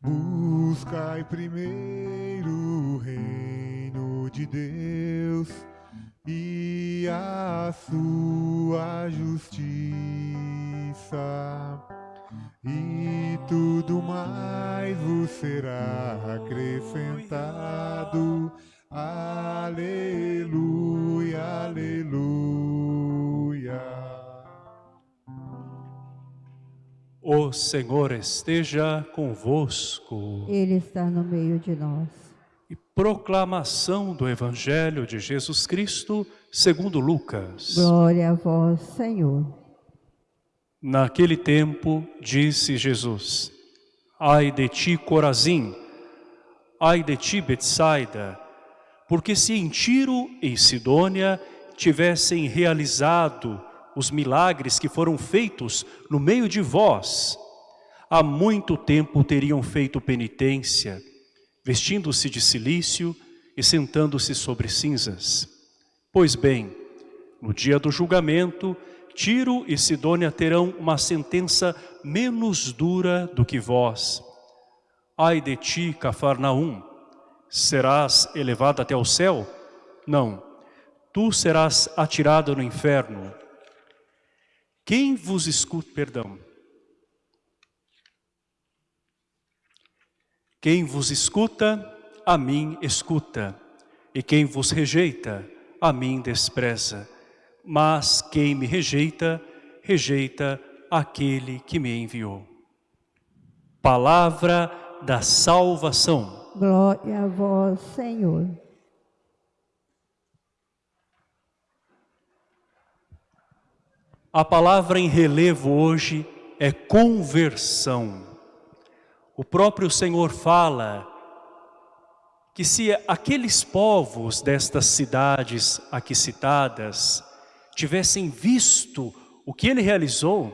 Buscai primeiro o reino de Deus e a sua justiça, e tudo mais vos será acrescentado. Aleluia, aleluia. O Senhor esteja convosco. Ele está no meio de nós. E proclamação do Evangelho de Jesus Cristo segundo Lucas. Glória a vós, Senhor. Naquele tempo disse Jesus, Ai de ti, Corazim, ai de ti, Betsaida, porque se em Tiro e Sidônia tivessem realizado os milagres que foram feitos no meio de vós, há muito tempo teriam feito penitência, vestindo-se de silício e sentando-se sobre cinzas. Pois bem, no dia do julgamento, Tiro e Sidônia terão uma sentença menos dura do que vós. Ai de ti, Cafarnaum, serás elevado até o céu? Não, tu serás atirado no inferno. Quem vos escuta, perdão. Quem vos escuta, a mim escuta, e quem vos rejeita, a mim despreza. Mas quem me rejeita, rejeita aquele que me enviou. Palavra da salvação. Glória a vós, Senhor. A palavra em relevo hoje é conversão. O próprio Senhor fala que se aqueles povos destas cidades aqui citadas tivessem visto o que ele realizou,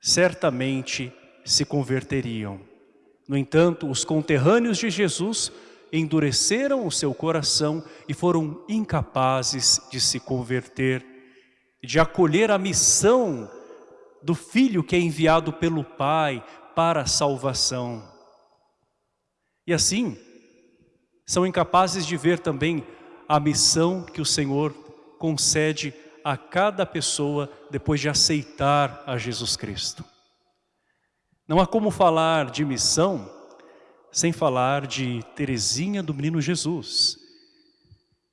certamente se converteriam. No entanto, os conterrâneos de Jesus endureceram o seu coração e foram incapazes de se converter de acolher a missão do Filho que é enviado pelo Pai para a salvação. E assim, são incapazes de ver também a missão que o Senhor concede a cada pessoa depois de aceitar a Jesus Cristo. Não há como falar de missão sem falar de Teresinha do Menino Jesus,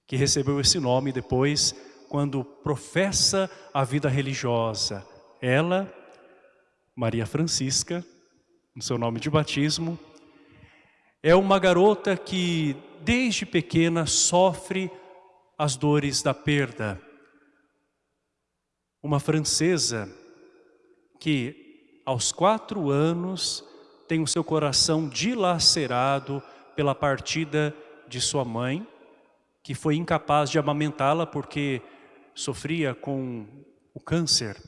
que recebeu esse nome depois quando professa a vida religiosa. Ela, Maria Francisca, no seu nome de batismo, é uma garota que desde pequena sofre as dores da perda. Uma francesa que aos quatro anos tem o seu coração dilacerado pela partida de sua mãe, que foi incapaz de amamentá-la porque sofria com o câncer.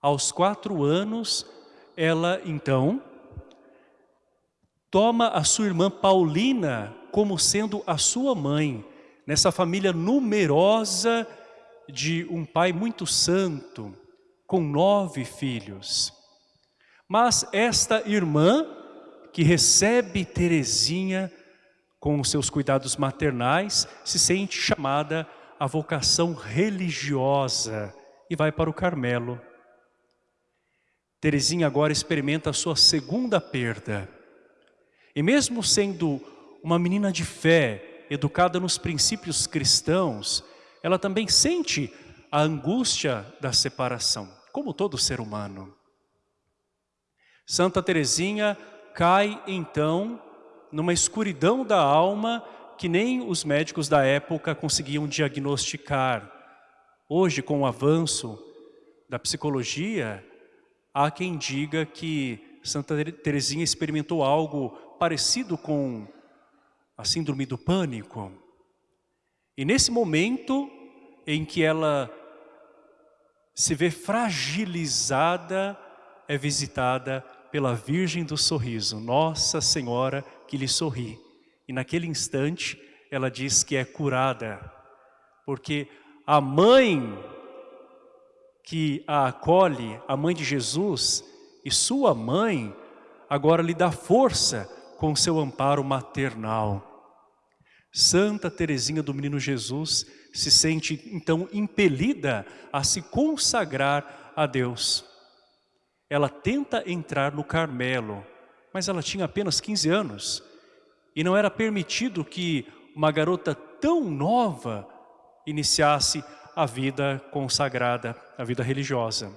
Aos quatro anos, ela então toma a sua irmã Paulina como sendo a sua mãe, nessa família numerosa de um pai muito santo, com nove filhos. Mas esta irmã, que recebe Teresinha com os seus cuidados maternais, se sente chamada a vocação religiosa e vai para o Carmelo. Terezinha agora experimenta a sua segunda perda. E mesmo sendo uma menina de fé, educada nos princípios cristãos, ela também sente a angústia da separação, como todo ser humano. Santa Terezinha cai então numa escuridão da alma que nem os médicos da época conseguiam diagnosticar. Hoje, com o avanço da psicologia, há quem diga que Santa Teresinha experimentou algo parecido com a síndrome do pânico. E nesse momento em que ela se vê fragilizada, é visitada pela Virgem do Sorriso, Nossa Senhora que lhe sorri. E naquele instante ela diz que é curada, porque a mãe que a acolhe, a mãe de Jesus, e sua mãe agora lhe dá força com seu amparo maternal. Santa Teresinha do Menino Jesus se sente então impelida a se consagrar a Deus. Ela tenta entrar no Carmelo, mas ela tinha apenas 15 anos e não era permitido que uma garota tão nova iniciasse a vida consagrada, a vida religiosa.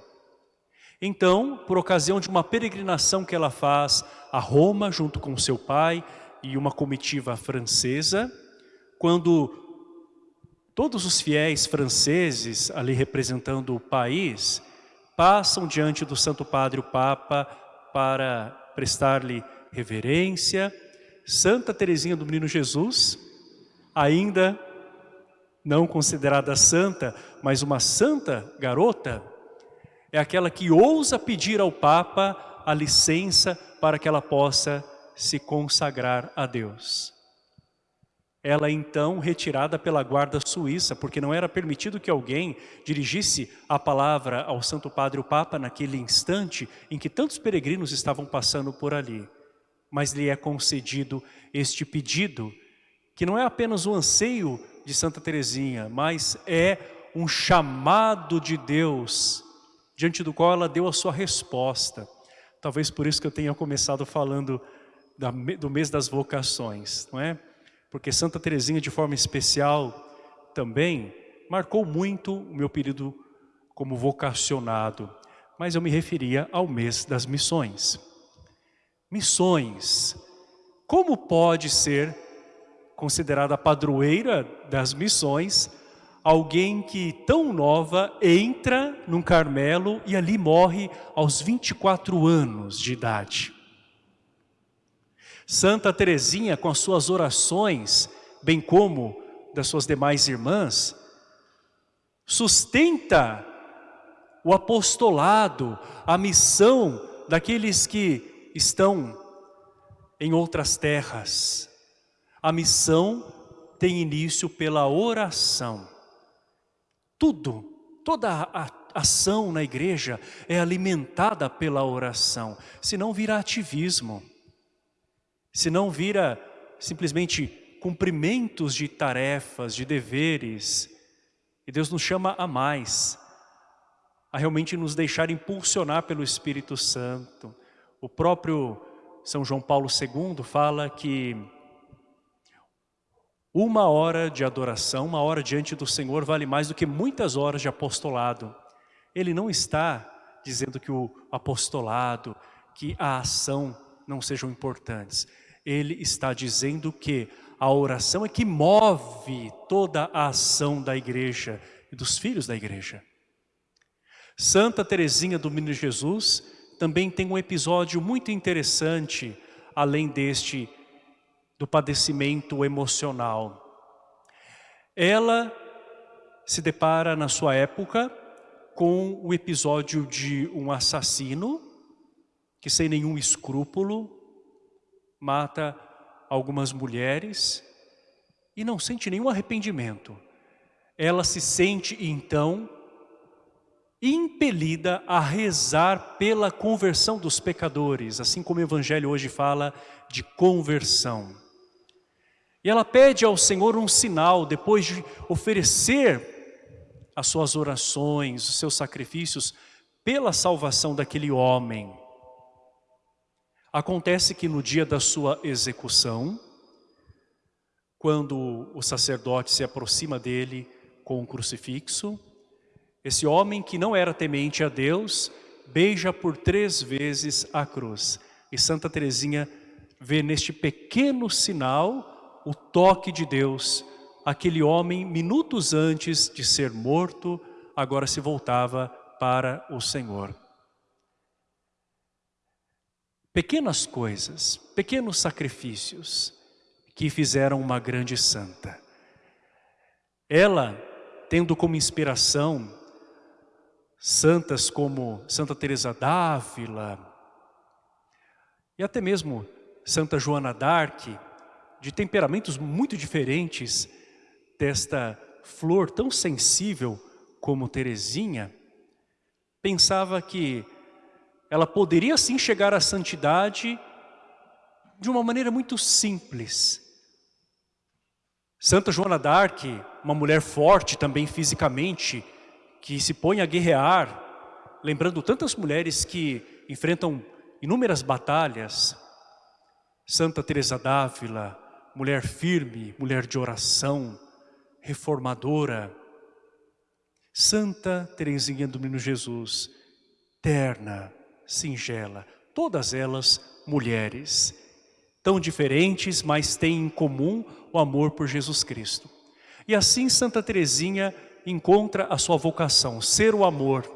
Então, por ocasião de uma peregrinação que ela faz a Roma, junto com seu pai e uma comitiva francesa, quando todos os fiéis franceses, ali representando o país, passam diante do Santo Padre, o Papa, para prestar-lhe reverência, Santa Teresinha do Menino Jesus, ainda não considerada santa, mas uma santa garota, é aquela que ousa pedir ao Papa a licença para que ela possa se consagrar a Deus. Ela então retirada pela guarda suíça, porque não era permitido que alguém dirigisse a palavra ao Santo Padre o Papa naquele instante em que tantos peregrinos estavam passando por ali. Mas lhe é concedido este pedido, que não é apenas o anseio de Santa Teresinha, mas é um chamado de Deus diante do qual ela deu a sua resposta. Talvez por isso que eu tenha começado falando do mês das vocações, não é? Porque Santa Teresinha, de forma especial, também marcou muito o meu período como vocacionado, mas eu me referia ao mês das missões. Missões, como pode ser considerada padroeira das missões alguém que tão nova entra num Carmelo e ali morre aos 24 anos de idade. Santa Teresinha, com as suas orações, bem como das suas demais irmãs, sustenta o apostolado, a missão daqueles que estão em outras terras. A missão tem início pela oração. Tudo, toda a ação na igreja é alimentada pela oração, senão vira ativismo, senão vira simplesmente cumprimentos de tarefas, de deveres. E Deus nos chama a mais, a realmente nos deixar impulsionar pelo Espírito Santo. O próprio São João Paulo II fala que uma hora de adoração, uma hora diante do Senhor vale mais do que muitas horas de apostolado. Ele não está dizendo que o apostolado, que a ação não sejam importantes. Ele está dizendo que a oração é que move toda a ação da igreja e dos filhos da igreja. Santa Teresinha do Menino Jesus também tem um episódio muito interessante, além deste do padecimento emocional. Ela se depara na sua época com o episódio de um assassino que sem nenhum escrúpulo mata algumas mulheres e não sente nenhum arrependimento. Ela se sente então impelida a rezar pela conversão dos pecadores, assim como o Evangelho hoje fala de conversão. E ela pede ao Senhor um sinal, depois de oferecer as suas orações, os seus sacrifícios, pela salvação daquele homem. Acontece que no dia da sua execução, quando o sacerdote se aproxima dele com o crucifixo, esse homem que não era temente a Deus, beija por três vezes a cruz. E Santa Teresinha vê neste pequeno sinal o toque de Deus. Aquele homem, minutos antes de ser morto, agora se voltava para o Senhor. Pequenas coisas, pequenos sacrifícios que fizeram uma grande santa. Ela, tendo como inspiração santas como Santa Teresa d'Ávila e até mesmo Santa Joana d'Arc, de temperamentos muito diferentes desta flor tão sensível como Teresinha, pensava que ela poderia sim chegar à santidade de uma maneira muito simples. Santa Joana d'Arc, uma mulher forte também fisicamente, que se põe a guerrear, lembrando tantas mulheres que enfrentam inúmeras batalhas. Santa Teresa d'Ávila, mulher firme, mulher de oração, reformadora. Santa Teresinha do Menino Jesus, terna, singela, todas elas mulheres, tão diferentes, mas têm em comum o amor por Jesus Cristo. E assim Santa Teresinha encontra a sua vocação, ser o amor.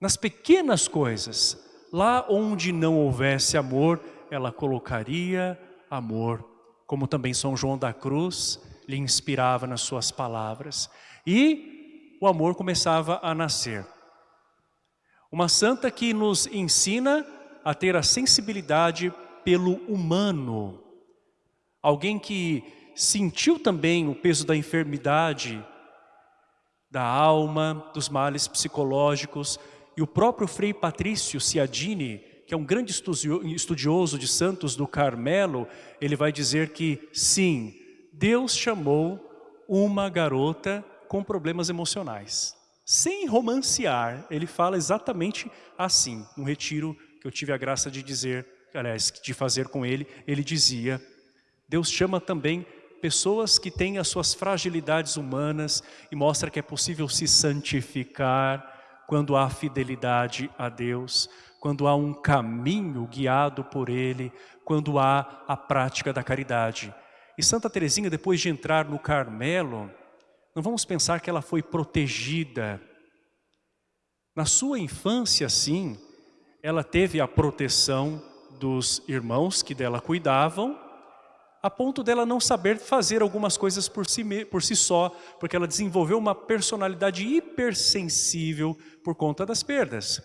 Nas pequenas coisas, lá onde não houvesse amor, ela colocaria amor, como também São João da Cruz lhe inspirava nas suas palavras. E o amor começava a nascer. Uma santa que nos ensina a ter a sensibilidade pelo humano. Alguém que sentiu também o peso da enfermidade, da alma, dos males psicológicos. E o próprio Frei Patrício Ciadini, que é um grande estudioso de santos do Carmelo, ele vai dizer que sim, Deus chamou uma garota com problemas emocionais. Sem romancear, ele fala exatamente assim. No retiro que eu tive a graça de dizer, aliás, de fazer com ele, ele dizia, Deus chama também pessoas que têm as suas fragilidades humanas e mostra que é possível se santificar quando há fidelidade a Deus, quando há um caminho guiado por Ele, quando há a prática da caridade. E Santa Teresinha, depois de entrar no Carmelo, não vamos pensar que ela foi protegida. Na sua infância, sim, ela teve a proteção dos irmãos que dela cuidavam, a ponto dela não saber fazer algumas coisas por si, por si só, porque ela desenvolveu uma personalidade hipersensível por conta das perdas.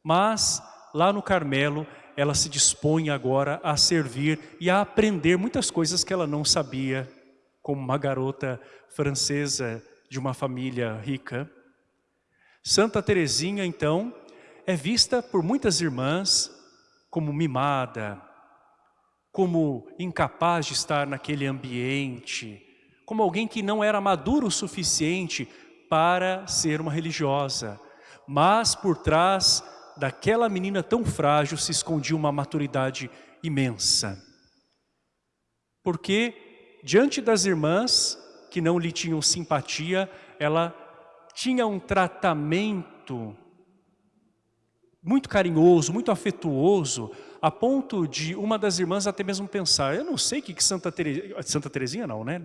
Mas, lá no Carmelo, ela se dispõe agora a servir e a aprender muitas coisas que ela não sabia, como uma garota francesa de uma família rica. Santa Teresinha, então, é vista por muitas irmãs como mimada, como incapaz de estar naquele ambiente, como alguém que não era maduro o suficiente para ser uma religiosa. Mas por trás daquela menina tão frágil se escondia uma maturidade imensa. Porque diante das irmãs que não lhe tinham simpatia, ela tinha um tratamento muito carinhoso, muito afetuoso, a ponto de uma das irmãs até mesmo pensar, eu não sei que, que Santa, Teresinha, Santa Teresinha não, né?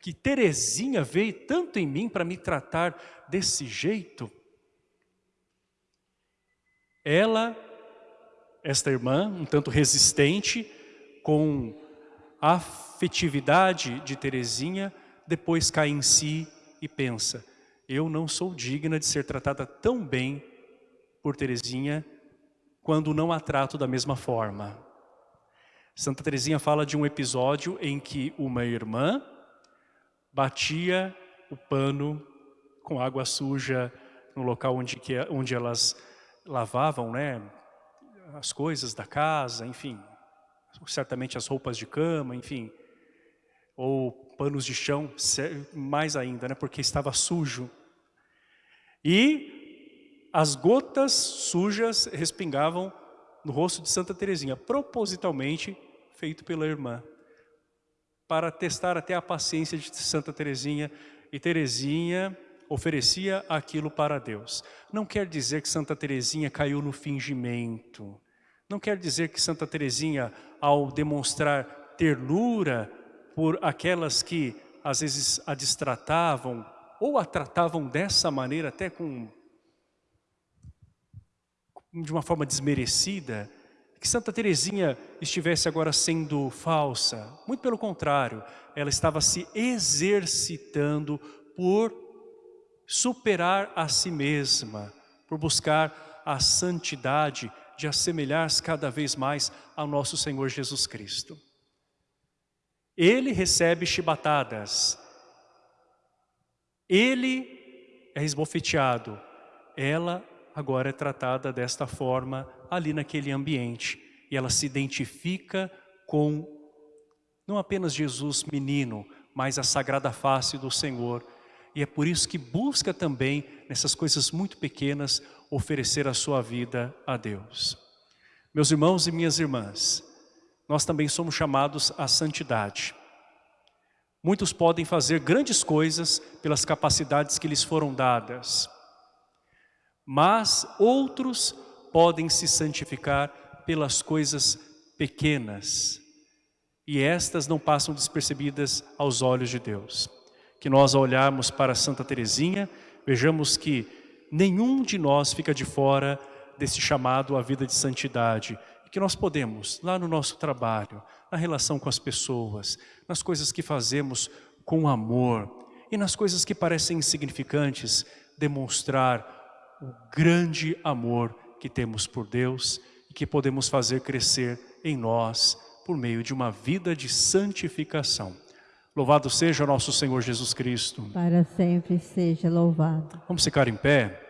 Que Teresinha veio tanto em mim para me tratar desse jeito. Ela, esta irmã, um tanto resistente, com a afetividade de Teresinha, depois cai em si e pensa, eu não sou digna de ser tratada tão bem por Teresinha quando não a trato da mesma forma. Santa Teresinha fala de um episódio em que uma irmã batia o pano com água suja no local onde, que, onde elas lavavam né, as coisas da casa, enfim, certamente as roupas de cama, enfim, ou panos de chão, mais ainda, né, porque estava sujo. E as gotas sujas respingavam no rosto de Santa Teresinha, propositalmente feito pela irmã, para testar até a paciência de Santa Teresinha, e Teresinha oferecia aquilo para Deus. Não quer dizer que Santa Teresinha caiu no fingimento, não quer dizer que Santa Teresinha, ao demonstrar ternura por aquelas que às vezes a distratavam, ou a tratavam dessa maneira, até com de uma forma desmerecida, que Santa Teresinha estivesse agora sendo falsa. Muito pelo contrário, ela estava se exercitando por superar a si mesma, por buscar a santidade de assemelhar-se cada vez mais ao nosso Senhor Jesus Cristo. Ele recebe chibatadas, ele é esbofeteado, ela agora é tratada desta forma ali naquele ambiente. E ela se identifica com não apenas Jesus menino, mas a sagrada face do Senhor. E é por isso que busca também, nessas coisas muito pequenas, oferecer a sua vida a Deus. Meus irmãos e minhas irmãs, nós também somos chamados à santidade. Muitos podem fazer grandes coisas pelas capacidades que lhes foram dadas, mas outros podem se santificar pelas coisas pequenas, e estas não passam despercebidas aos olhos de Deus. Que nós olharmos para Santa Teresinha, vejamos que nenhum de nós fica de fora desse chamado à vida de santidade, que nós podemos, lá no nosso trabalho, na relação com as pessoas, nas coisas que fazemos com amor e nas coisas que parecem insignificantes, demonstrar o grande amor que temos por Deus e que podemos fazer crescer em nós por meio de uma vida de santificação. Louvado seja nosso Senhor Jesus Cristo. Para sempre seja louvado. Vamos ficar em pé?